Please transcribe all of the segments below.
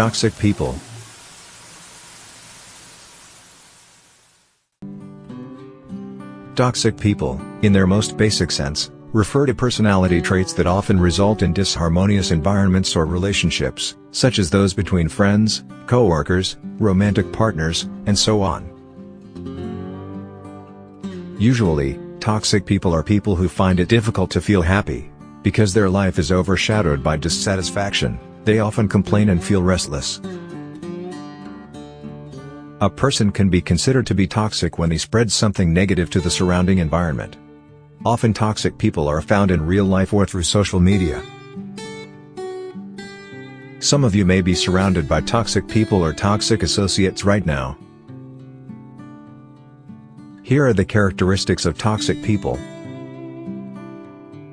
Toxic people. Toxic people, in their most basic sense, refer to personality traits that often result in disharmonious environments or relationships, such as those between friends, co-workers, romantic partners, and so on. Usually, toxic people are people who find it difficult to feel happy. Because their life is overshadowed by dissatisfaction, they often complain and feel restless. A person can be considered to be toxic when he spreads something negative to the surrounding environment. Often toxic people are found in real life or through social media. Some of you may be surrounded by toxic people or toxic associates right now. Here are the characteristics of toxic people.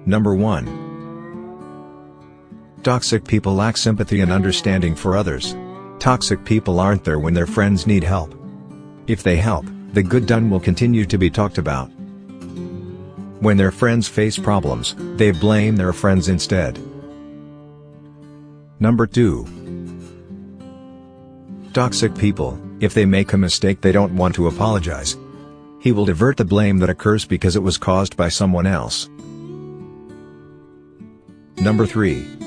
Number 1. Toxic people lack sympathy and understanding for others. Toxic people aren't there when their friends need help. If they help, the good done will continue to be talked about. When their friends face problems, they blame their friends instead. Number 2. Toxic people, if they make a mistake they don't want to apologize. He will divert the blame that occurs because it was caused by someone else. Number 3.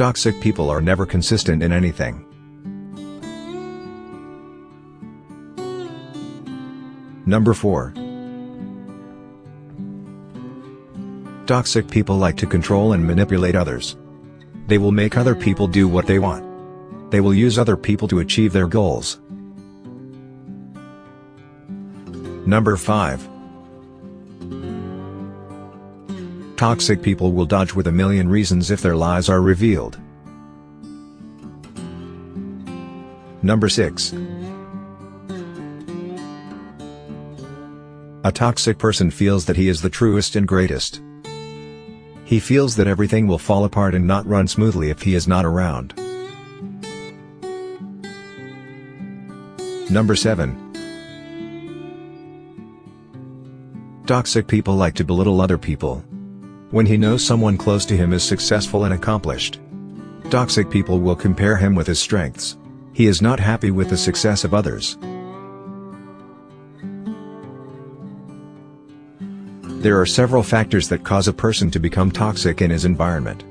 Toxic people are never consistent in anything. Number 4. Toxic people like to control and manipulate others. They will make other people do what they want. They will use other people to achieve their goals. Number 5. Toxic people will dodge with a million reasons if their lies are revealed. Number 6. A toxic person feels that he is the truest and greatest. He feels that everything will fall apart and not run smoothly if he is not around. Number 7. Toxic people like to belittle other people. When he knows someone close to him is successful and accomplished. Toxic people will compare him with his strengths. He is not happy with the success of others. There are several factors that cause a person to become toxic in his environment.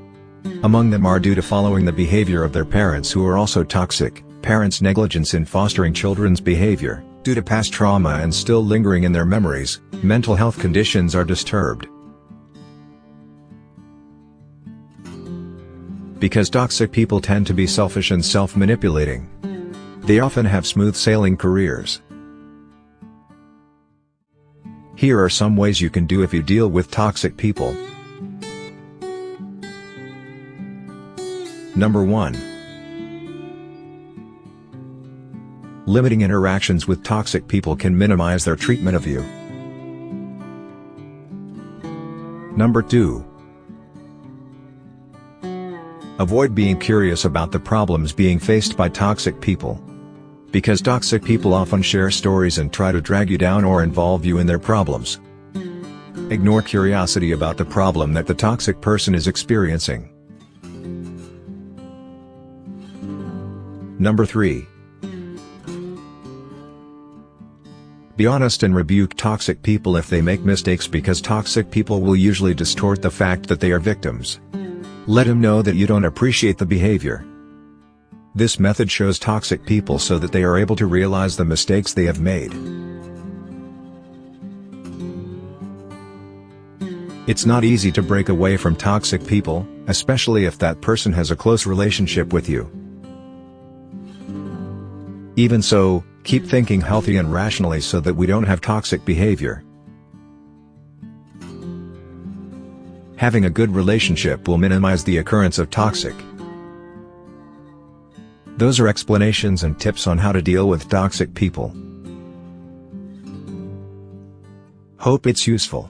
Among them are due to following the behavior of their parents who are also toxic, parents' negligence in fostering children's behavior, due to past trauma and still lingering in their memories, mental health conditions are disturbed. Because toxic people tend to be selfish and self-manipulating. They often have smooth sailing careers, here are some ways you can do if you deal with toxic people. Number 1. Limiting interactions with toxic people can minimize their treatment of you. Number 2. Avoid being curious about the problems being faced by toxic people. Because toxic people often share stories and try to drag you down or involve you in their problems. Ignore curiosity about the problem that the toxic person is experiencing. Number 3. Be honest and rebuke toxic people if they make mistakes because toxic people will usually distort the fact that they are victims. Let them know that you don't appreciate the behavior. This method shows toxic people so that they are able to realize the mistakes they have made. It's not easy to break away from toxic people, especially if that person has a close relationship with you. Even so, keep thinking healthy and rationally so that we don't have toxic behavior. Having a good relationship will minimize the occurrence of toxic those are explanations and tips on how to deal with toxic people. Hope it's useful.